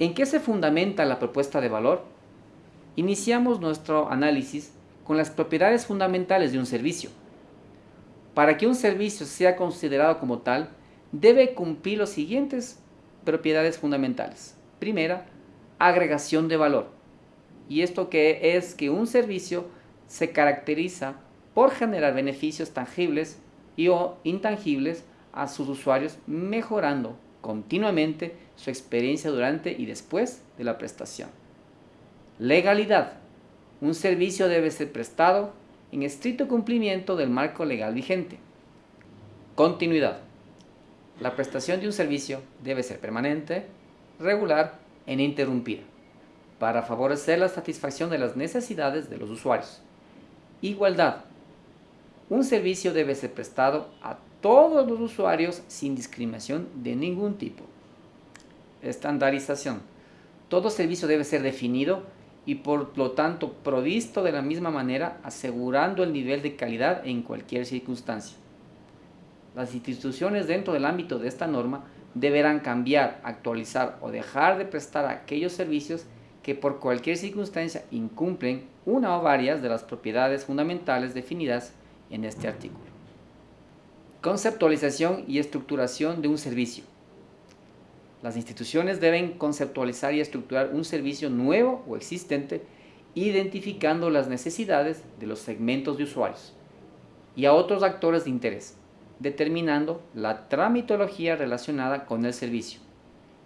¿En qué se fundamenta la propuesta de valor? Iniciamos nuestro análisis con las propiedades fundamentales de un servicio. Para que un servicio sea considerado como tal, debe cumplir los siguientes propiedades fundamentales. Primera, agregación de valor. Y esto que es que un servicio se caracteriza por generar beneficios tangibles y o intangibles a sus usuarios, mejorando continuamente su experiencia durante y después de la prestación. Legalidad. Un servicio debe ser prestado en estricto cumplimiento del marco legal vigente. Continuidad. La prestación de un servicio debe ser permanente, regular e ininterrumpida para favorecer la satisfacción de las necesidades de los usuarios. Igualdad. Un servicio debe ser prestado a todos los usuarios sin discriminación de ningún tipo. Estandarización. Todo servicio debe ser definido y por lo tanto provisto de la misma manera asegurando el nivel de calidad en cualquier circunstancia. Las instituciones dentro del ámbito de esta norma deberán cambiar, actualizar o dejar de prestar aquellos servicios que por cualquier circunstancia incumplen una o varias de las propiedades fundamentales definidas en este artículo. Conceptualización y estructuración de un servicio. Las instituciones deben conceptualizar y estructurar un servicio nuevo o existente identificando las necesidades de los segmentos de usuarios y a otros actores de interés, determinando la tramitología relacionada con el servicio,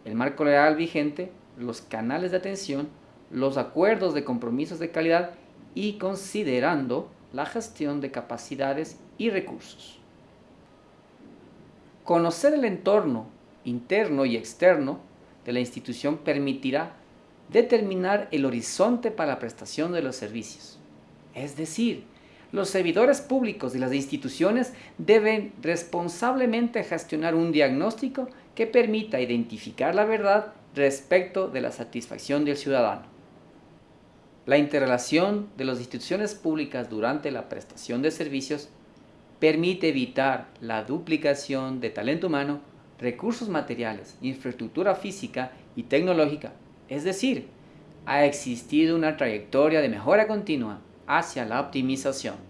el marco legal vigente, los canales de atención, los acuerdos de compromisos de calidad y considerando la gestión de capacidades y recursos. Conocer el entorno interno y externo de la institución permitirá determinar el horizonte para la prestación de los servicios. Es decir, los servidores públicos y las instituciones deben responsablemente gestionar un diagnóstico que permita identificar la verdad respecto de la satisfacción del ciudadano. La interrelación de las instituciones públicas durante la prestación de servicios permite evitar la duplicación de talento humano, recursos materiales, infraestructura física y tecnológica. Es decir, ha existido una trayectoria de mejora continua hacia la optimización.